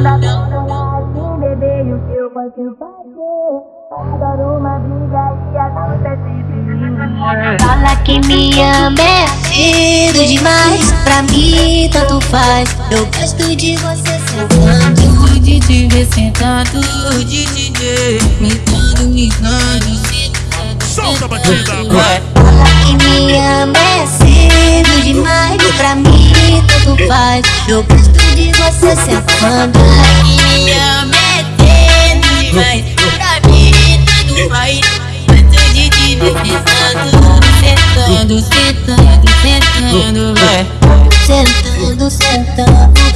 não dá pra assim, bebê, e o que eu posso fazer? Adoro uma briga e a nossa é sempre Fala que me ama é cedo demais Pra mim tanto faz Eu gosto de você sentando De te ver sentado De te ver Me dando, me dando Solta a batida. Vai. Fala que me ama é cedo demais Pra mim tanto faz Eu gosto você sentando Me ama é cedo demais Pra mim tudo vai Gosto de te ver sentando Sentando, sentando, sentando Vai. Sentando, sentando